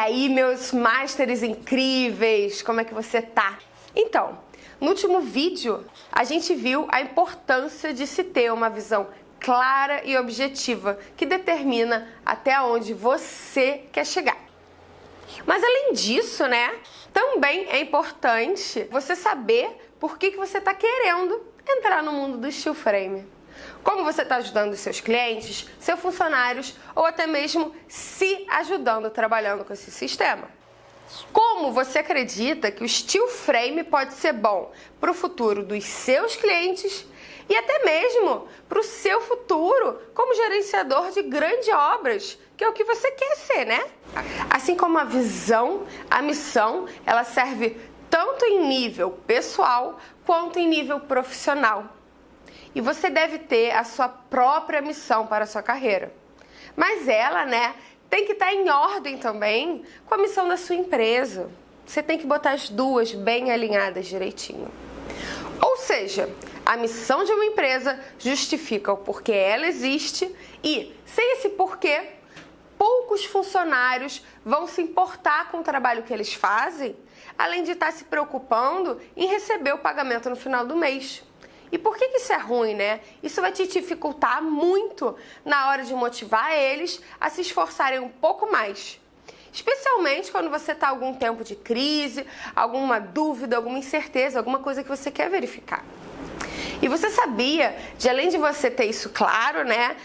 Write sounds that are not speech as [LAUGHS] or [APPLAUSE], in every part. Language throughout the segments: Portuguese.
Aí, meus masters incríveis, como é que você tá? Então, no último vídeo, a gente viu a importância de se ter uma visão clara e objetiva que determina até onde você quer chegar. Mas além disso, né, também é importante você saber por que, que você está querendo entrar no mundo do steel frame. Como você está ajudando seus clientes, seus funcionários ou até mesmo se ajudando trabalhando com esse sistema. Como você acredita que o steel frame pode ser bom para o futuro dos seus clientes e até mesmo para o seu futuro como gerenciador de grandes obras, que é o que você quer ser, né? Assim como a visão, a missão, ela serve tanto em nível pessoal quanto em nível profissional. E você deve ter a sua própria missão para a sua carreira. Mas ela, né, tem que estar em ordem também com a missão da sua empresa. Você tem que botar as duas bem alinhadas direitinho. Ou seja, a missão de uma empresa justifica o porquê ela existe e, sem esse porquê, poucos funcionários vão se importar com o trabalho que eles fazem, além de estar se preocupando em receber o pagamento no final do mês. E por que, isso é ruim, né? Isso vai te dificultar muito na hora de motivar eles a se esforçarem um pouco mais. Especialmente quando você está algum tempo de crise, alguma dúvida, alguma incerteza, alguma coisa que você quer verificar. E você sabia de além de você ter isso claro, né,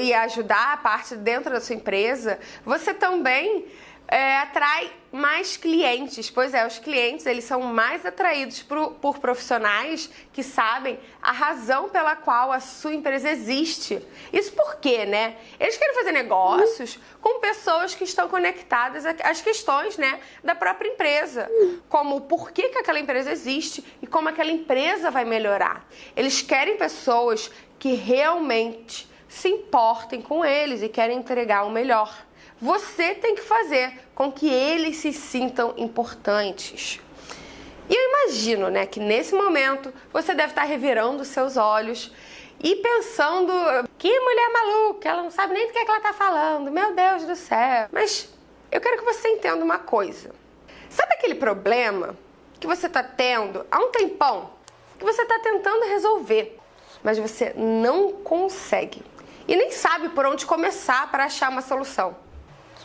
e ajudar a parte dentro da sua empresa, você também é, atrai mais clientes. Pois é, os clientes eles são mais atraídos por, por, profissionais que sabem a razão pela qual a sua empresa existe. Isso por quê, né? Eles querem fazer negócios com pessoas que estão conectadas às questões, né, da própria empresa, como o porquê que aquela empresa existe e como aquela empresa vai melhorar. Eles querem pessoas que realmente se importem com eles e querem entregar o melhor. Você tem que fazer com que eles se sintam importantes. E eu imagino, né, que nesse momento você deve estar revirando seus olhos e pensando que mulher maluca, ela não sabe nem do que, é que ela está falando, meu Deus do céu. Mas eu quero que você entenda uma coisa. Sabe aquele problema que você está tendo há um tempão, que você está tentando resolver, mas você não consegue e nem sabe por onde começar para achar uma solução?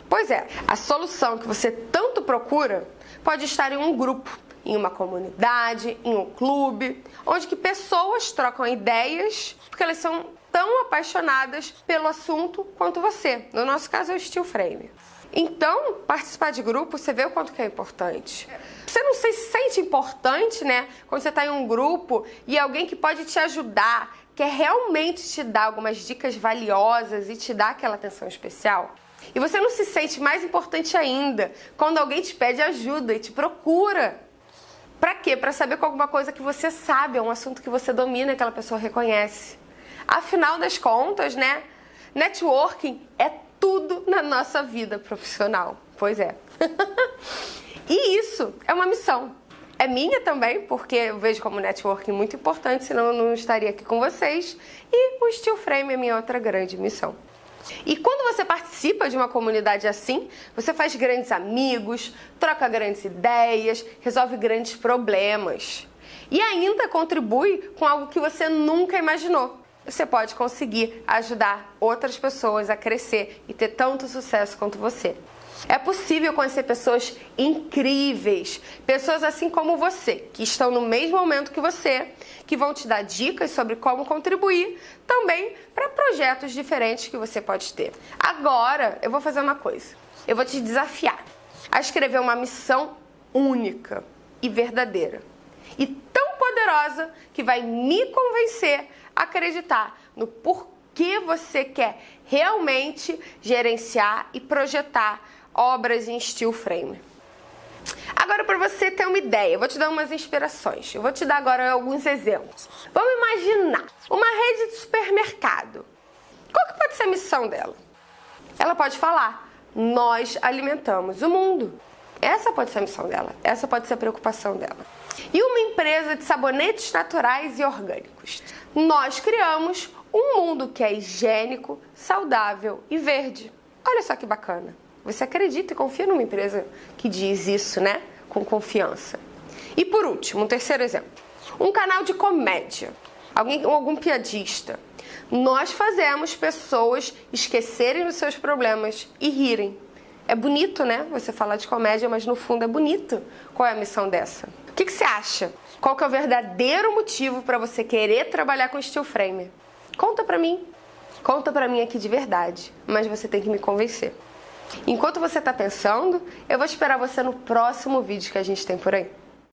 Pois é, a solução que você tanto procura pode estar em um grupo, em uma comunidade, em um clube, onde que pessoas trocam ideias porque elas são tão apaixonadas pelo assunto quanto você. No nosso caso é o Steel Frame. Então, participar de grupo, você vê o quanto que é importante. Você não se sente importante, né? Quando você está em um grupo e alguém que pode te ajudar, quer realmente te dar algumas dicas valiosas e te dar aquela atenção especial? E você não se sente mais importante ainda quando alguém te pede ajuda e te procura. Para quê? Para saber com alguma coisa que você sabe, é um assunto que você domina aquela pessoa reconhece. Afinal das contas, né? Networking é tudo na nossa vida profissional. Pois é. [LAUGHS] e isso é uma missão. É minha também, porque eu vejo como networking muito importante, senão eu não estaria aqui com vocês. E o Steel Frame é minha outra grande missão. E quando você participa de uma comunidade assim, você faz grandes amigos, troca grandes ideias, resolve grandes problemas. E ainda contribui com algo que você nunca imaginou. Você pode conseguir ajudar outras pessoas a crescer e ter tanto sucesso quanto você. É possível conhecer pessoas incríveis, pessoas assim como você, que estão no mesmo momento que você, que vão te dar dicas sobre como contribuir também para projetos diferentes que você pode ter. Agora, eu vou fazer uma coisa. Eu vou te desafiar a escrever uma missão única e verdadeira. E tão poderosa que vai me convencer a acreditar no porquê você quer realmente gerenciar e projetar obras em steel frame. Agora, para você ter uma ideia, eu vou te dar umas inspirações. Eu vou te dar agora alguns exemplos. Vamos imaginar uma rede de supermercado. Qual que pode ser a missão dela? Ela pode falar, nós alimentamos o mundo. Essa pode ser a missão dela, essa pode ser a preocupação dela. E uma empresa de sabonetes naturais e orgânicos. Nós criamos um mundo que é higiênico, saudável e verde. Olha só que bacana. Você acredita e confia numa empresa que diz isso, né? Com confiança. E por último, um terceiro exemplo. Um canal de comédia. Alguém, algum piadista. Nós fazemos pessoas esquecerem dos seus problemas e rirem. É bonito, né? Você falar de comédia, mas no fundo é bonito. Qual é a missão dessa? O que, que você acha? Qual que é o verdadeiro motivo para você querer trabalhar com steel frame? Conta pra mim. Conta pra mim aqui de verdade, mas você tem que me convencer. Enquanto você está pensando, eu vou esperar você no próximo vídeo que a gente tem por aí.